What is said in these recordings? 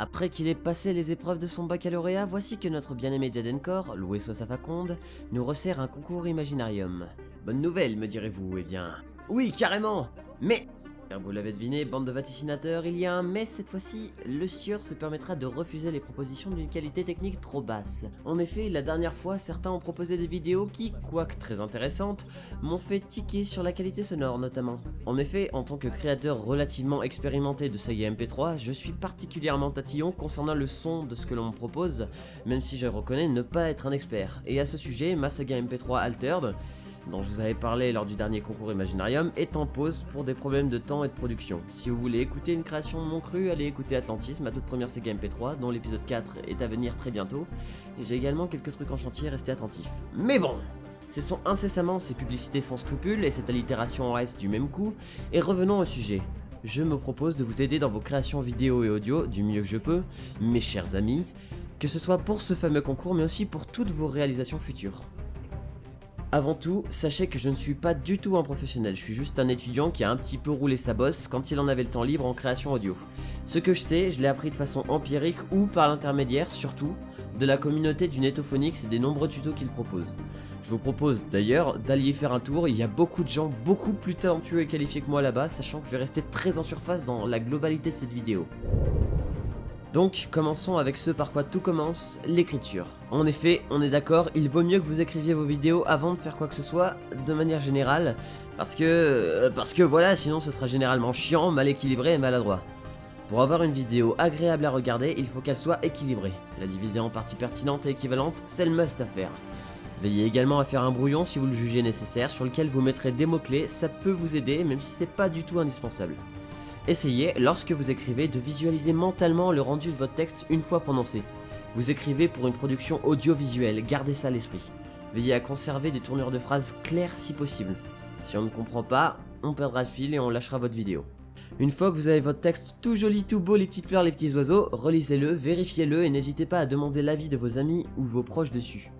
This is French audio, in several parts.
Après qu'il ait passé les épreuves de son baccalauréat, voici que notre bien-aimé Jadencore, loué soit sa faconde, nous resserre un concours Imaginarium. Bonne nouvelle, me direz-vous, eh bien... Oui, carrément Mais vous l'avez deviné, bande de vaticinateurs, il y a un mais cette fois-ci, le sieur se permettra de refuser les propositions d'une qualité technique trop basse. En effet, la dernière fois, certains ont proposé des vidéos qui, quoique très intéressantes, m'ont fait tiquer sur la qualité sonore notamment. En effet, en tant que créateur relativement expérimenté de saga MP3, je suis particulièrement tatillon concernant le son de ce que l'on me propose, même si je reconnais ne pas être un expert. Et à ce sujet, ma saga MP3 Altered dont je vous avais parlé lors du dernier concours Imaginarium, est en pause pour des problèmes de temps et de production. Si vous voulez écouter une création de mon cru, allez écouter Atlantis, ma toute première Sega MP3, dont l'épisode 4 est à venir très bientôt. Et j'ai également quelques trucs en chantier, restez attentifs. Mais bon Cessons incessamment ces publicités sans scrupules et cette allitération en reste du même coup, et revenons au sujet. Je me propose de vous aider dans vos créations vidéo et audio du mieux que je peux, mes chers amis, que ce soit pour ce fameux concours mais aussi pour toutes vos réalisations futures. Avant tout, sachez que je ne suis pas du tout un professionnel, je suis juste un étudiant qui a un petit peu roulé sa bosse quand il en avait le temps libre en création audio. Ce que je sais, je l'ai appris de façon empirique ou par l'intermédiaire, surtout, de la communauté du Netophonix et des nombreux tutos qu'il propose. Je vous propose d'ailleurs d'allier faire un tour, il y a beaucoup de gens beaucoup plus talentueux et qualifiés que moi là-bas, sachant que je vais rester très en surface dans la globalité de cette vidéo. Donc, commençons avec ce par quoi tout commence, l'écriture. En effet, on est d'accord, il vaut mieux que vous écriviez vos vidéos avant de faire quoi que ce soit, de manière générale, parce que... Euh, parce que voilà, sinon ce sera généralement chiant, mal équilibré et maladroit. Pour avoir une vidéo agréable à regarder, il faut qu'elle soit équilibrée. La diviser en parties pertinentes et équivalentes, c'est le must à faire. Veillez également à faire un brouillon si vous le jugez nécessaire, sur lequel vous mettrez des mots-clés, ça peut vous aider, même si c'est pas du tout indispensable. Essayez, lorsque vous écrivez, de visualiser mentalement le rendu de votre texte une fois prononcé. Vous écrivez pour une production audiovisuelle, gardez ça à l'esprit. Veillez à conserver des tournures de phrases claires si possible. Si on ne comprend pas, on perdra le fil et on lâchera votre vidéo. Une fois que vous avez votre texte tout joli, tout beau, les petites fleurs, les petits oiseaux, relisez-le, vérifiez-le et n'hésitez pas à demander l'avis de vos amis ou vos proches dessus.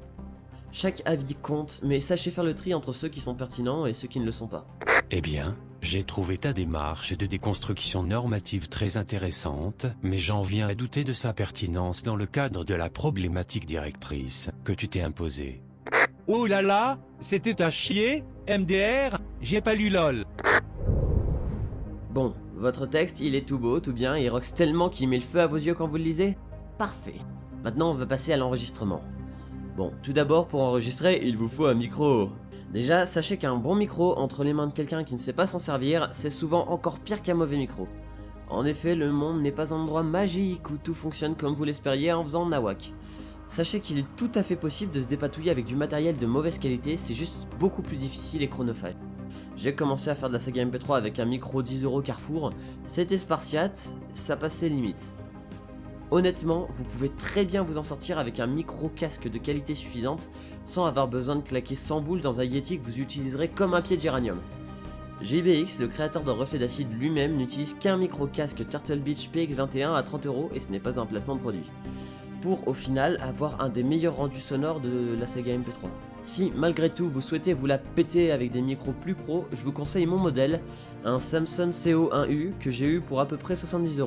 Chaque avis compte, mais sachez faire le tri entre ceux qui sont pertinents et ceux qui ne le sont pas. Eh bien, j'ai trouvé ta démarche de déconstruction normative très intéressante, mais j'en viens à douter de sa pertinence dans le cadre de la problématique directrice que tu t'es imposée. Oh là là, c'était à chier, MDR, j'ai pas lu LOL. Bon, votre texte, il est tout beau, tout bien, il roxe tellement qu'il met le feu à vos yeux quand vous le lisez Parfait. Maintenant, on va passer à l'enregistrement. Bon, tout d'abord, pour enregistrer, il vous faut un micro. Déjà, sachez qu'un bon micro entre les mains de quelqu'un qui ne sait pas s'en servir, c'est souvent encore pire qu'un mauvais micro. En effet, le monde n'est pas un endroit magique où tout fonctionne comme vous l'espériez en faisant nawak. Sachez qu'il est tout à fait possible de se dépatouiller avec du matériel de mauvaise qualité, c'est juste beaucoup plus difficile et chronophage. J'ai commencé à faire de la saga MP3 avec un micro 10€ Carrefour, c'était spartiate, ça passait limite. Honnêtement, vous pouvez très bien vous en sortir avec un micro casque de qualité suffisante sans avoir besoin de claquer 100 boules dans un Yeti que vous utiliserez comme un pied de géranium. JBX, le créateur de reflet d'acide lui-même, n'utilise qu'un micro casque Turtle Beach PX21 à 30€ et ce n'est pas un placement de produit. Pour au final avoir un des meilleurs rendus sonores de la Sega MP3. Si malgré tout vous souhaitez vous la péter avec des micros plus pro, je vous conseille mon modèle, un Samsung CO1U que j'ai eu pour à peu près 70€.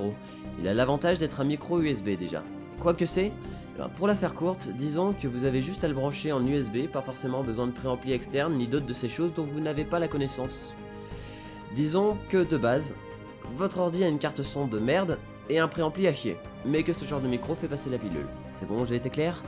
Il a l'avantage d'être un micro USB déjà. Quoi que c'est eh ben, Pour la faire courte, disons que vous avez juste à le brancher en USB, pas forcément besoin de préampli externe ni d'autres de ces choses dont vous n'avez pas la connaissance. Disons que de base, votre ordi a une carte son de merde et un préampli à chier, mais que ce genre de micro fait passer la pilule. C'est bon, j'ai été clair?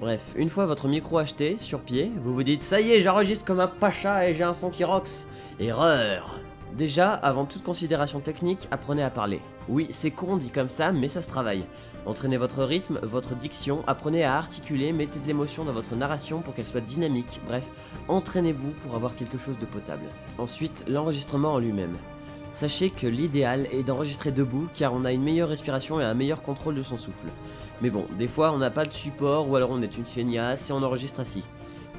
Bref, une fois votre micro acheté, sur pied, vous vous dites « Ça y est, j'enregistre comme un pacha et j'ai un son qui rox !» Erreur Déjà, avant toute considération technique, apprenez à parler. Oui, c'est con dit comme ça, mais ça se travaille. Entraînez votre rythme, votre diction, apprenez à articuler, mettez de l'émotion dans votre narration pour qu'elle soit dynamique, bref, entraînez-vous pour avoir quelque chose de potable. Ensuite, l'enregistrement en lui-même. Sachez que l'idéal est d'enregistrer debout car on a une meilleure respiration et un meilleur contrôle de son souffle. Mais bon, des fois on n'a pas de support ou alors on est une feignasse et on enregistre assis.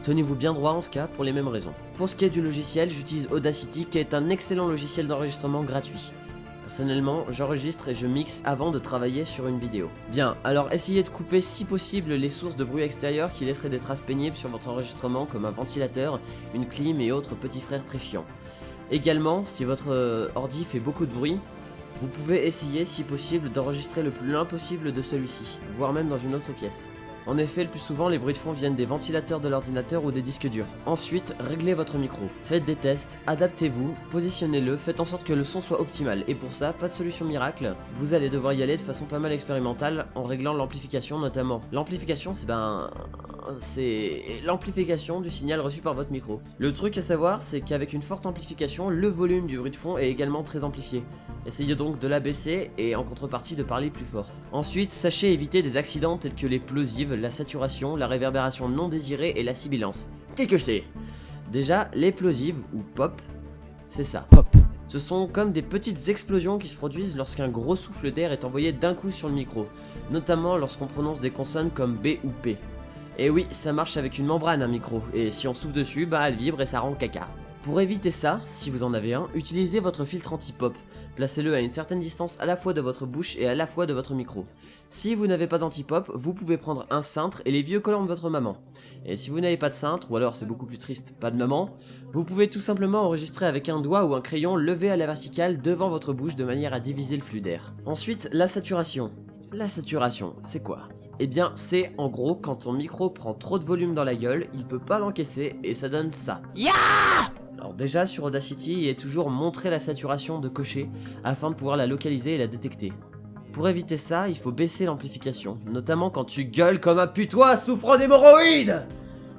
Tenez-vous bien droit en ce cas pour les mêmes raisons. Pour ce qui est du logiciel, j'utilise Audacity qui est un excellent logiciel d'enregistrement gratuit. Personnellement, j'enregistre et je mixe avant de travailler sur une vidéo. Bien, alors essayez de couper si possible les sources de bruit extérieur qui laisseraient des traces pénibles sur votre enregistrement comme un ventilateur, une clim et autres petits frères très chiants. Également, si votre euh, ordi fait beaucoup de bruit, Vous pouvez essayer, si possible, d'enregistrer le plus loin possible de celui-ci, voire même dans une autre pièce. En effet, le plus souvent, les bruits de fond viennent des ventilateurs de l'ordinateur ou des disques durs. Ensuite, réglez votre micro. Faites des tests, adaptez-vous, positionnez-le, faites en sorte que le son soit optimal. Et pour ça, pas de solution miracle. Vous allez devoir y aller de façon pas mal expérimentale en réglant l'amplification notamment. L'amplification, c'est ben c'est l'amplification du signal reçu par votre micro. Le truc à savoir, c'est qu'avec une forte amplification, le volume du bruit de fond est également très amplifié. Essayez donc de l'abaisser et en contrepartie de parler plus fort. Ensuite, sachez éviter des accidents tels que les plosives, la saturation, la réverbération non désirée et la sibilance. Qu'est-ce que c'est? Déjà, les plosives, ou pop, c'est ça. Pop. Ce sont comme des petites explosions qui se produisent lorsqu'un gros souffle d'air est envoyé d'un coup sur le micro, notamment lorsqu'on prononce des consonnes comme B ou P. Et oui, ça marche avec une membrane un micro, et si on souffle dessus, bah elle vibre et ça rend caca. Pour éviter ça, si vous en avez un, utilisez votre filtre anti-pop. Placez-le à une certaine distance à la fois de votre bouche et à la fois de votre micro. Si vous n'avez pas d'anti-pop, vous pouvez prendre un cintre et les vieux collants de votre maman. Et si vous n'avez pas de cintre, ou alors c'est beaucoup plus triste, pas de maman, vous pouvez tout simplement enregistrer avec un doigt ou un crayon levé à la verticale devant votre bouche de manière à diviser le flux d'air. Ensuite, la saturation. La saturation, c'est quoi? Eh bien, c'est en gros quand ton micro prend trop de volume dans la gueule, il peut pas l'encaisser et ça donne ça. Alors déjà sur Audacity, il est toujours montrer la saturation de cocher afin de pouvoir la localiser et la détecter. Pour éviter ça, il faut baisser l'amplification, notamment quand tu gueules comme un putois souffrant d'hémorroïdes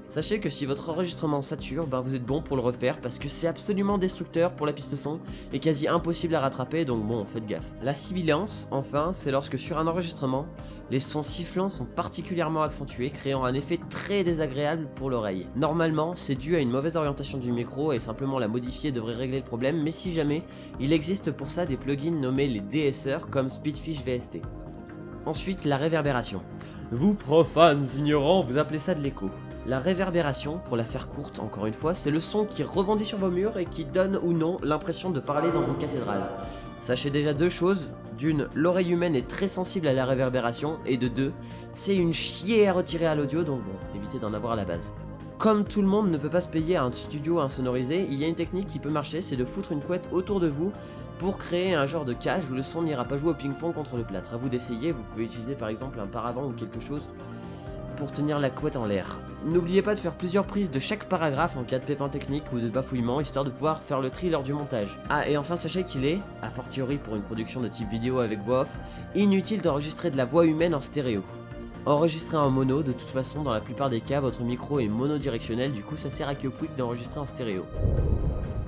Sachez que si votre enregistrement sature, ben vous êtes bon pour le refaire parce que c'est absolument destructeur pour la piste son et quasi impossible à rattraper donc bon faites gaffe. La sibilance, enfin, c'est lorsque sur un enregistrement, les sons sifflants sont particulièrement accentués créant un effet très désagréable pour l'oreille. Normalement, c'est dû à une mauvaise orientation du micro et simplement la modifier devrait régler le problème mais si jamais, il existe pour ça des plugins nommés les DSR comme Speedfish VST. Ensuite, la réverbération. Vous profanes ignorants, vous appelez ça de l'écho. La réverbération, pour la faire courte encore une fois, c'est le son qui rebondit sur vos murs et qui donne ou non l'impression de parler dans une cathédrale. Sachez déjà deux choses, d'une, l'oreille humaine est très sensible à la réverbération, et de deux, c'est une chier à retirer à l'audio, donc bon, évitez d'en avoir à la base. Comme tout le monde ne peut pas se payer un studio insonorisé, il y a une technique qui peut marcher, c'est de foutre une couette autour de vous pour créer un genre de cage où le son n'ira pas jouer au ping-pong contre le plâtre. A vous d'essayer, vous pouvez utiliser par exemple un paravent ou quelque chose pour tenir la couette en l'air. N'oubliez pas de faire plusieurs prises de chaque paragraphe en cas de pépin technique ou de bafouillement, histoire de pouvoir faire le tri lors du montage. Ah, et enfin sachez qu'il est, a fortiori pour une production de type vidéo avec voix off, inutile d'enregistrer de la voix humaine en stéréo. Enregistrer en mono, de toute façon dans la plupart des cas votre micro est monodirectionnel, du coup ça sert à que quick d'enregistrer en stéréo.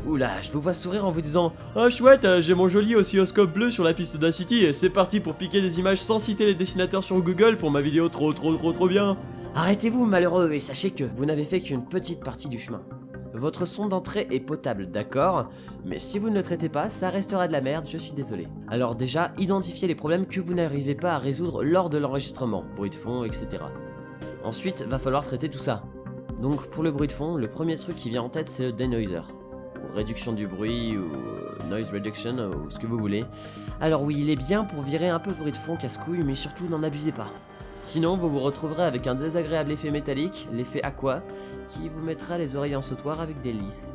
Oula, je vous vois sourire en vous disant Ah chouette, j'ai mon joli oscilloscope bleu sur la piste d'Acity et c'est parti pour piquer des images sans citer les dessinateurs sur Google pour ma vidéo trop trop trop trop bien Arrêtez-vous malheureux et sachez que vous n'avez fait qu'une petite partie du chemin. Votre son d'entrée est potable, d'accord? Mais si vous ne le traitez pas, ça restera de la merde, je suis désolé. Alors déjà, identifiez les problèmes que vous n'arrivez pas à résoudre lors de l'enregistrement, bruit de fond, etc. Ensuite, va falloir traiter tout ça. Donc pour le bruit de fond, le premier truc qui vient en tête c'est le denoiser réduction du bruit ou euh, noise reduction ou ce que vous voulez. Alors oui, il est bien pour virer un peu le bruit de fond casse-couille, mais surtout n'en abusez pas. Sinon, vous vous retrouverez avec un désagréable effet métallique, l'effet aqua, qui vous mettra les oreilles en sautoir avec des lys.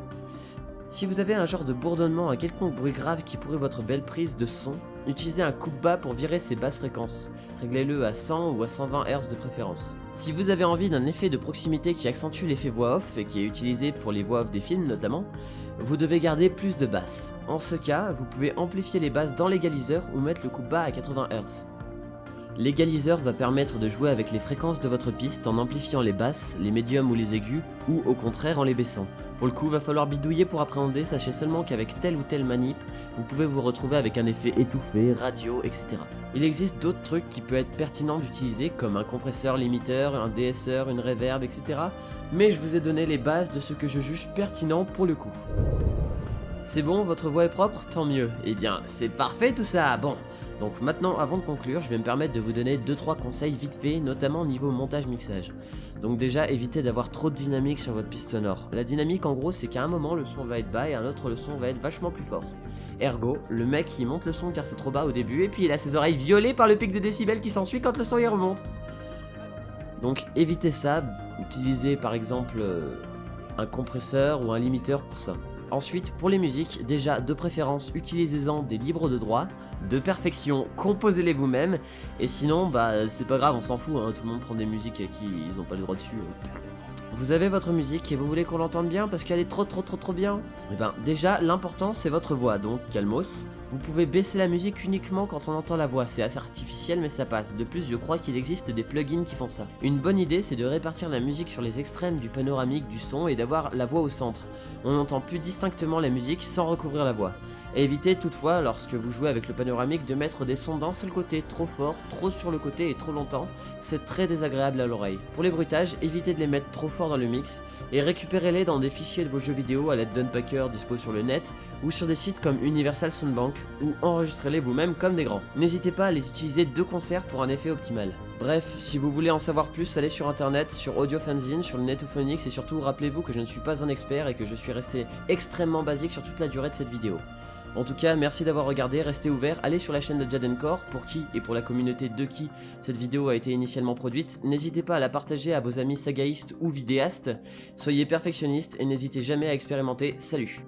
Si vous avez un genre de bourdonnement, un quelconque bruit grave qui pourrait votre belle prise de son, utilisez un coupe-bas pour virer ces basses fréquences. Réglez-le à 100 ou à 120 Hz de préférence. Si vous avez envie d'un effet de proximité qui accentue l'effet voix off et qui est utilisé pour les voix off des films notamment, vous devez garder plus de basses. En ce cas, vous pouvez amplifier les basses dans l'égaliseur ou mettre le coupe-bas à 80 Hz. L'égaliseur va permettre de jouer avec les fréquences de votre piste en amplifiant les basses, les médiums ou les aigus, ou au contraire en les baissant. Pour le coup, va falloir bidouiller pour appréhender, sachez seulement qu'avec telle ou telle manip, vous pouvez vous retrouver avec un effet étouffé, radio, etc. Il existe d'autres trucs qui peuvent être pertinents d'utiliser, comme un compresseur limiteur, un DSR, une reverb, etc. Mais je vous ai donné les bases de ce que je juge pertinent pour le coup. C'est bon, votre voix est propre? Tant mieux. Eh bien, c'est parfait tout ça Bon, donc maintenant, avant de conclure, je vais me permettre de vous donner 2-3 conseils vite fait, notamment au niveau montage-mixage. Donc déjà, évitez d'avoir trop de dynamique sur votre piste sonore. La dynamique, en gros, c'est qu'à un moment, le son va être bas et à un autre, le son va être vachement plus fort. Ergo, le mec, il monte le son car c'est trop bas au début, et puis il a ses oreilles violées par le pic de décibels qui s'ensuit quand le son y remonte. Donc évitez ça, utilisez par exemple euh, un compresseur ou un limiteur pour ça. Ensuite, pour les musiques, déjà de préférence, utilisez-en des libres de droit, de perfection, composez-les vous-même, et sinon, bah c'est pas grave, on s'en fout, hein, tout le monde prend des musiques à qui ils ont pas le droit dessus. hein. Vous avez votre musique et vous voulez qu'on l'entende bien parce qu'elle est trop trop trop trop bien Eh ben déjà l'important c'est votre voix donc calmos. Vous pouvez baisser la musique uniquement quand on entend la voix, c'est assez artificiel mais ça passe. De plus je crois qu'il existe des plugins qui font ça. Une bonne idée c'est de répartir la musique sur les extrêmes du panoramique du son et d'avoir la voix au centre. On entend plus distinctement la musique sans recouvrir la voix. Évitez toutefois, lorsque vous jouez avec le panoramique, de mettre des sons d'un seul côté trop fort, trop sur le côté et trop longtemps, c'est très désagréable à l'oreille. Pour les bruitages, évitez de les mettre trop fort dans le mix, et récupérez-les dans des fichiers de vos jeux vidéo à l'aide d'Unpacker dispo sur le net, ou sur des sites comme Universal Soundbank, ou enregistrez-les vous-même comme des grands. N'hésitez pas à les utiliser de concert pour un effet optimal. Bref, si vous voulez en savoir plus, allez sur internet, sur Audio Fanzine, sur le Netophonics, et surtout rappelez-vous que je ne suis pas un expert et que je suis resté extrêmement basique sur toute la durée de cette vidéo. En tout cas, merci d'avoir regardé, restez ouverts, allez sur la chaîne de Jadencore, pour qui et pour la communauté de qui cette vidéo a été initialement produite. N'hésitez pas à la partager à vos amis sagaïstes ou vidéastes. Soyez perfectionnistes et n'hésitez jamais à expérimenter. Salut